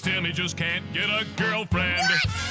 Tim, he just can't get a girlfriend.